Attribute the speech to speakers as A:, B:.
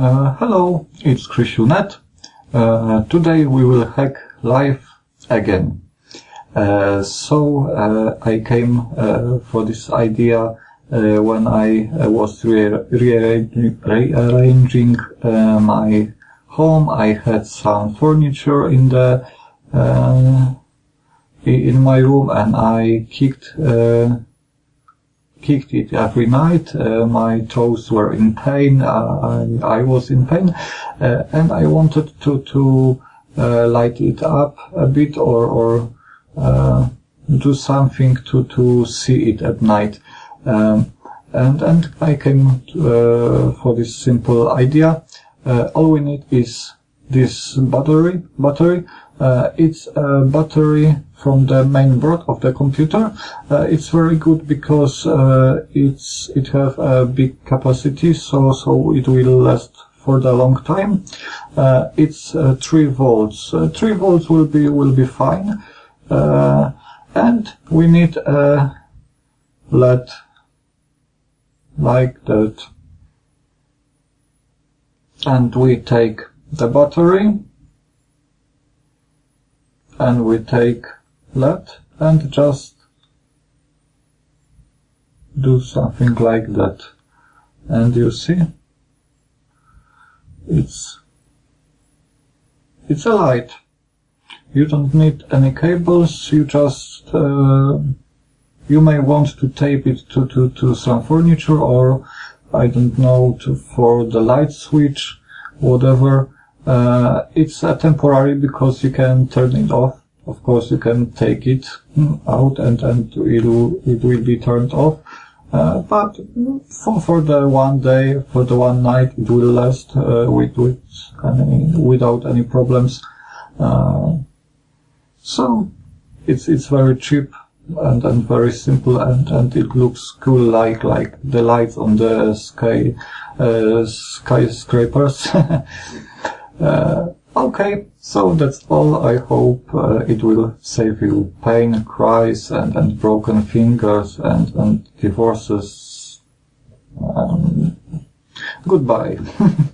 A: Uh, hello, it's Krzysiu.net. Uh, today we will hack live again. Uh, so uh, I came uh, for this idea uh, when I was re- rearranging, rearranging my home. I had some furniture in the in my room, and I kicked kicked it every night. Uh, my toes were in pain. Uh, I, I was in pain, uh, and I wanted to to uh, light it up a bit or or uh, do something to to see it at night. Um, and and I came to, uh, for this simple idea. all we need is this battery battery uh, it's a battery from the main board of the computer. Uh, it's very good because uh, it's it have a big capacity, so so it will last for the long time. Uh, it's uh, three volts. Uh, three volts will be will be fine, and we need a LED like that, and we take the battery and we take that and just do something like that. And you see it's it's a light. You don't need any cables you just uh, you may want to tape it to, to, to some furniture or I don't know to, for the light switch whatever. Uh, it's a temporary because you can turn it off. Of course, you can take it out and, and it will, it will be turned off. Uh, but for, for the one day, for the one night, it will last uh, with, with any, without any problems. Uh, so it's it's very cheap and, and very simple and, and it looks cool like like the lights on the sky uh, skyscrapers. Okay, so that's all. I hope uh, it will save you pain, cries, and, and broken fingers and, and divorces. Um, goodbye.